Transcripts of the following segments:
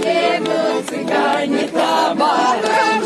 где был цыгане табака.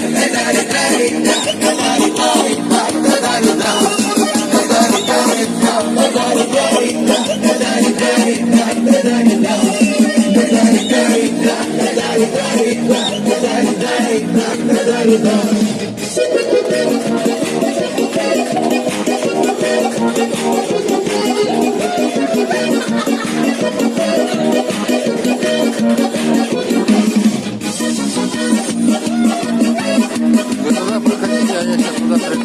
Sudah berkenyang ya, sudah ya, ya, terkenyang.